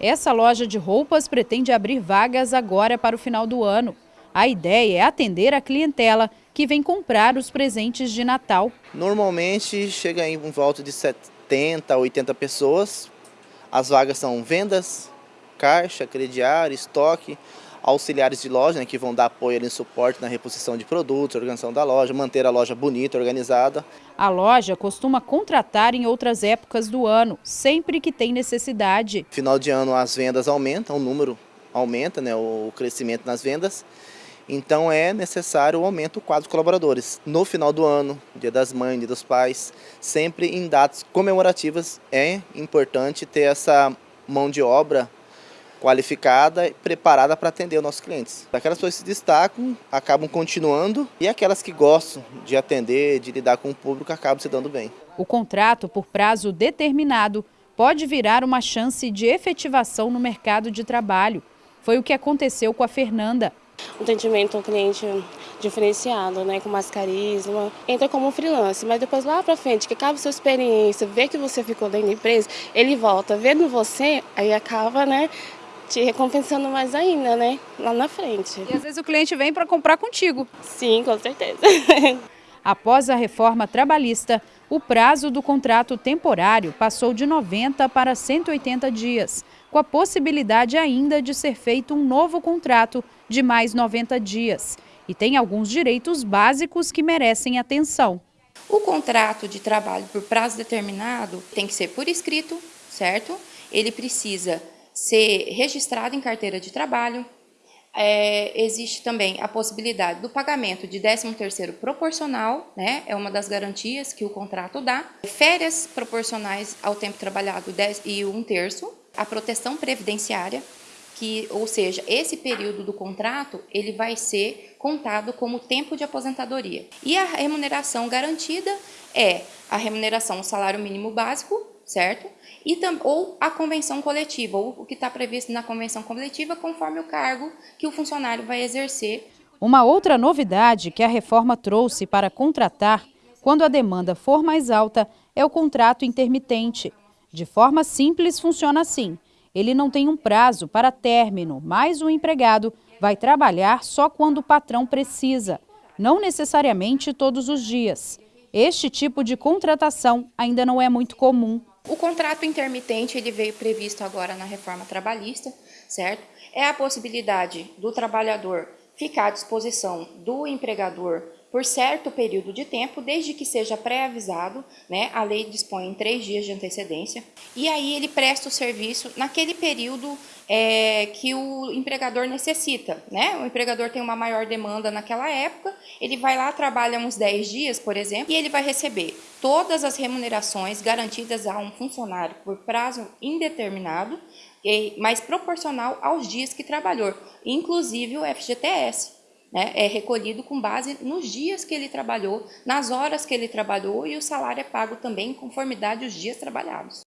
Essa loja de roupas pretende abrir vagas agora para o final do ano. A ideia é atender a clientela que vem comprar os presentes de Natal. Normalmente chega em volta de 70 a 80 pessoas. As vagas são vendas, caixa, crediário, estoque, auxiliares de loja, né, que vão dar apoio e suporte na reposição de produtos, organização da loja, manter a loja bonita, organizada. A loja costuma contratar em outras épocas do ano, sempre que tem necessidade. Final de ano as vendas aumentam, o número aumenta, né, o crescimento nas vendas. Então é necessário o aumento do quadro de colaboradores. No final do ano, dia das mães, dia dos pais, sempre em datas comemorativas é importante ter essa mão de obra qualificada e preparada para atender os nossos clientes. Aquelas pessoas que se destacam, acabam continuando e aquelas que gostam de atender, de lidar com o público, acabam se dando bem. O contrato por prazo determinado pode virar uma chance de efetivação no mercado de trabalho. Foi o que aconteceu com a Fernanda. Um atendimento ao cliente diferenciado, né, com mais carisma. Entra como um freelance, mas depois lá para frente, que acaba a sua experiência, vê que você ficou dentro da empresa, ele volta vendo você, aí acaba, né, te recompensando mais ainda, né? Lá na frente. E às vezes o cliente vem para comprar contigo. Sim, com certeza. Após a reforma trabalhista, o prazo do contrato temporário passou de 90 para 180 dias, com a possibilidade ainda de ser feito um novo contrato de mais 90 dias. E tem alguns direitos básicos que merecem atenção. O contrato de trabalho por prazo determinado tem que ser por escrito, certo? Ele precisa ser registrado em carteira de trabalho. É, existe também a possibilidade do pagamento de 13º proporcional, né? é uma das garantias que o contrato dá. Férias proporcionais ao tempo trabalhado 10 e um terço. A proteção previdenciária, que, ou seja, esse período do contrato ele vai ser contado como tempo de aposentadoria. E a remuneração garantida é a remuneração, o salário mínimo básico, certo? E ou a convenção coletiva, ou o que está previsto na convenção coletiva, conforme o cargo que o funcionário vai exercer. Uma outra novidade que a reforma trouxe para contratar, quando a demanda for mais alta, é o contrato intermitente. De forma simples, funciona assim. Ele não tem um prazo para término, mas o empregado vai trabalhar só quando o patrão precisa, não necessariamente todos os dias. Este tipo de contratação ainda não é muito comum. O contrato intermitente ele veio previsto agora na reforma trabalhista, certo? É a possibilidade do trabalhador ficar à disposição do empregador por certo período de tempo, desde que seja pré-avisado, né? A lei dispõe em três dias de antecedência. E aí ele presta o serviço naquele período é, que o empregador necessita, né? O empregador tem uma maior demanda naquela época, ele vai lá, trabalha uns 10 dias, por exemplo, e ele vai receber todas as remunerações garantidas a um funcionário por prazo indeterminado, mas proporcional aos dias que trabalhou, inclusive o FGTS né, é recolhido com base nos dias que ele trabalhou, nas horas que ele trabalhou e o salário é pago também em conformidade aos dias trabalhados.